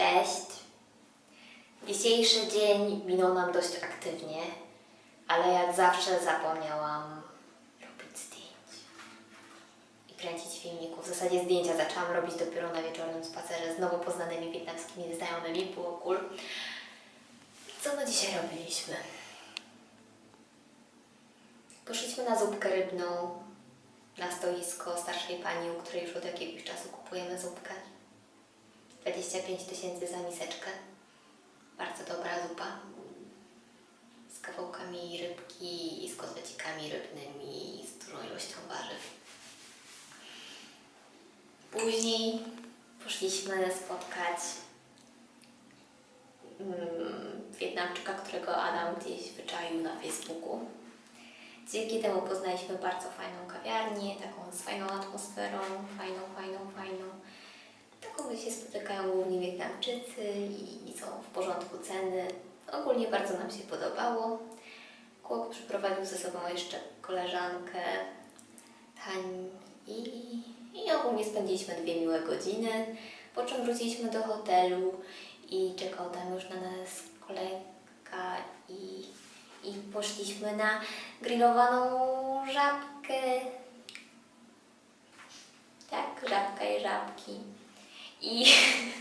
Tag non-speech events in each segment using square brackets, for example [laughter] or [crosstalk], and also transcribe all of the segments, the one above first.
Cześć. Dzisiejszy dzień minął nam dość aktywnie, ale jak zawsze zapomniałam robić zdjęć i kręcić filmików. W zasadzie zdjęcia zaczęłam robić dopiero na wieczornym spacerze z nowo poznanymi wietnamskimi znajomymi, było cool. Co my dzisiaj robiliśmy? Poszliśmy na zupkę rybną na stoisko starszej pani, u której już od jakiegoś czasu kupujemy zupkę. 25 tysięcy za miseczkę. Bardzo dobra zupa. Z kawałkami rybki i z kotlecikami rybnymi, z dużą ilością warzyw. Później poszliśmy spotkać mm, Wietnamczyka, którego Adam gdzieś wyczaił na Facebooku. Dzięki temu poznaliśmy bardzo fajną kawiarnię, taką z fajną atmosferą, fajną, fajną. Się spotykają głównie Wietnamczycy i, i są w porządku ceny. Ogólnie bardzo nam się podobało. Chłop przyprowadził ze sobą jeszcze koleżankę Tań i, i ogólnie spędziliśmy dwie miłe godziny, po czym wróciliśmy do hotelu i czekał tam już na nas kolega i, i poszliśmy na grillowaną żabkę. Tak, żabka i żabki. I,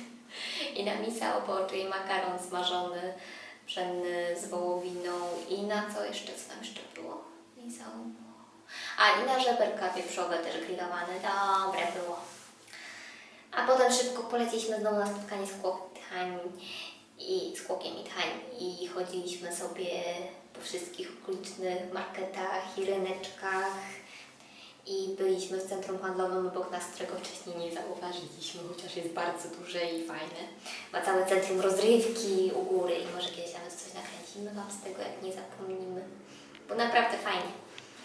[laughs] i na misa oboczy i makaron smażony, pszenny z wołowiną. I na co jeszcze, co tam jeszcze było? Misa A i na żeberka wieprzowe też grillowane, dobre było. A potem szybko poleciliśmy znowu na spotkanie z Kłoktań i z Kłokiem i Tań i chodziliśmy sobie po wszystkich okolicznych marketach i ryneczkach i byliśmy w centrum handlowym obok nas, którego wcześniej nie zauważyliśmy, chociaż jest bardzo duże i fajne. Ma całe centrum rozrywki u góry i może kiedyś nawet coś nakręcimy Wam z tego, jak nie zapomnimy. Bo naprawdę fajnie.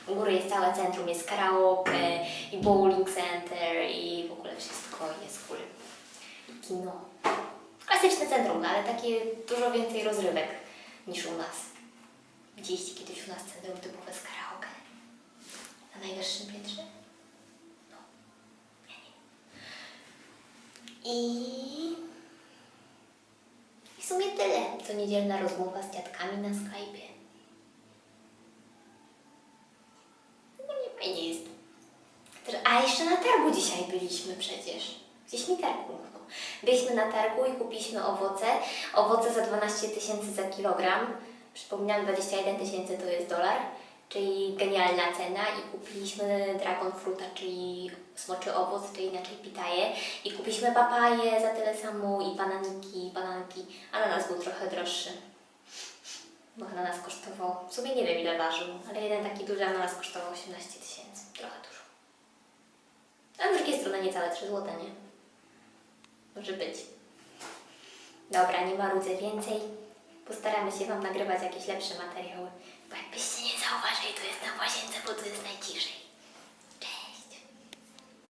U góry jest całe centrum, jest karaoke i bowling center i w ogóle wszystko jest cool. I kino. Klasyczne centrum, no, ale takie dużo więcej rozrywek niż u nas. Widzieliście kiedyś u nas centrum typowe z karaoke? Na najwyższym piętrze? No. Ja nie. I... I w sumie tyle. Co niedzielna rozmowa z dziadkami na Skype'ie. No nie fajnie jest. A jeszcze na targu dzisiaj byliśmy przecież. Gdzieś mi targ umknął. Byliśmy na targu i kupiliśmy owoce. Owoce za 12 tysięcy za kilogram. Przypominam, 21 tysięcy to jest dolar, czyli genialna cena. I kupiliśmy dragon fruta, czyli smoczy owoc, czyli inaczej pitaje. I kupiliśmy papaje za tyle samo i bananiki, bananki. Ananas był trochę droższy. Bo ananas kosztował, w sumie nie wiem ile ważył, ale jeden taki duży ananas kosztował 18 tysięcy. Trochę dużo. A z drugiej strony niecałe 3 złote, nie? Może być. Dobra, nie marudzę więcej. Postaramy się Wam nagrywać jakieś lepsze materiały. Bo jakbyście nie zauważyli, to jest na łazience, bo tu jest najciszej.